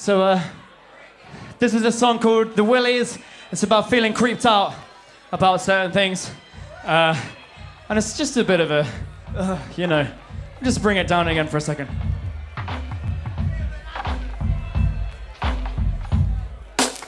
So, uh, this is a song called The Willies. It's about feeling creeped out about certain things. Uh, and it's just a bit of a, uh, you know, just bring it down again for a second.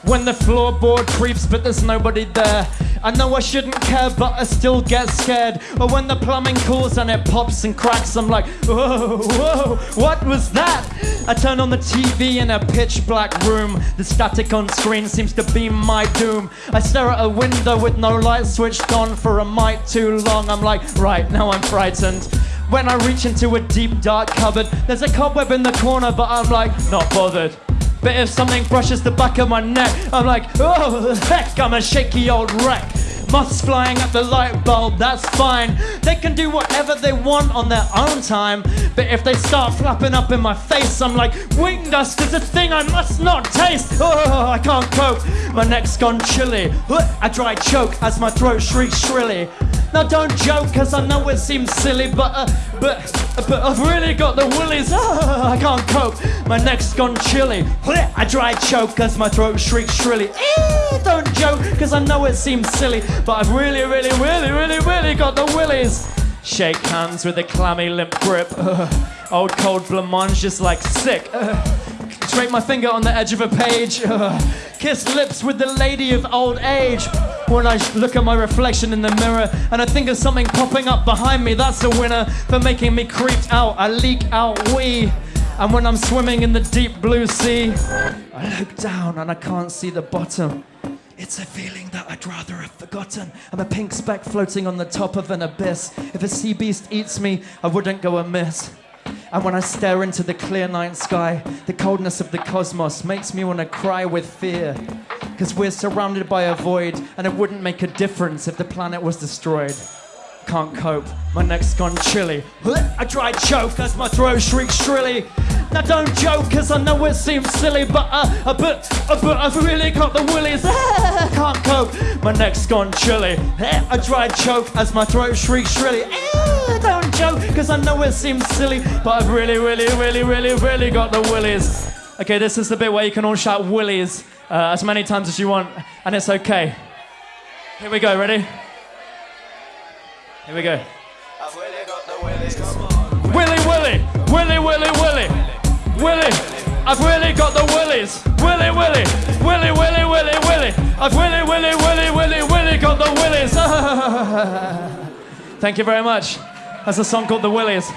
When the floorboard creeps, but there's nobody there. I know I shouldn't care, but I still get scared. Or when the plumbing cools and it pops and cracks, I'm like, whoa, whoa, what was that? I turn on the TV in a pitch black room. The static on screen seems to be my doom. I stare at a window with no light switched on for a mite too long. I'm like, right, now I'm frightened. When I reach into a deep dark cupboard, there's a cobweb in the corner, but I'm like, not bothered. But if something brushes the back of my neck, I'm like, oh, heck, I'm a shaky old wreck. Moths flying at the light bulb, that's fine. They can do whatever they want on their own time. But if they start flapping up in my face, I'm like, wing dust is a thing I must not taste. Oh, I can't cope. My neck's gone chilly. I dry choke as my throat shrieks shrilly. Now don't joke, cause I know it seems silly, but uh, but but I've really got the willies. Ah, I can't cope. My neck's gone chilly. I dry choke as my throat shrieks shrilly. Don't joke, cause I know it seems silly, but I've really, really, really, really, really got the willies. Shake hands with a clammy limp grip. old cold blancmange just like sick. Scrape my finger on the edge of a page. Kiss lips with the lady of old age. When I look at my reflection in the mirror and I think of something popping up behind me, that's a winner for making me creeped out. I leak out wee. And when I'm swimming in the deep blue sea, I look down and I can't see the bottom. It's a feeling that I'd rather have forgotten. I'm a pink speck floating on the top of an abyss. If a sea beast eats me, I wouldn't go amiss. And when I stare into the clear night sky, the coldness of the cosmos makes me want to cry with fear. Because we're surrounded by a void, and it wouldn't make a difference if the planet was destroyed. Can't cope, my neck's gone chilly. I try choke as my throat shrieks shrilly. Now don't joke, cause I know it seems silly, but uh, uh, but, uh, but I've really got the willies. Can't cope, my neck's gone chilly. I try choke as my throat shrieks shrilly. Don't joke, cause I know it seems silly, but I've really, really, really, really, really got the willies. Okay, this is the bit where you can all shout willies uh, as many times as you want, and it's okay. Here we go, ready? Here we go. I've really got the willies Willy, Willy, Willy, Willy, Willy, Willy. I've really got the willies. Willy, Willy, Willy, Willy, Willy, Willy. I've really, Willy, Willy, Willy, Willy got the willies. Thank you very much. That's a song called The Willies.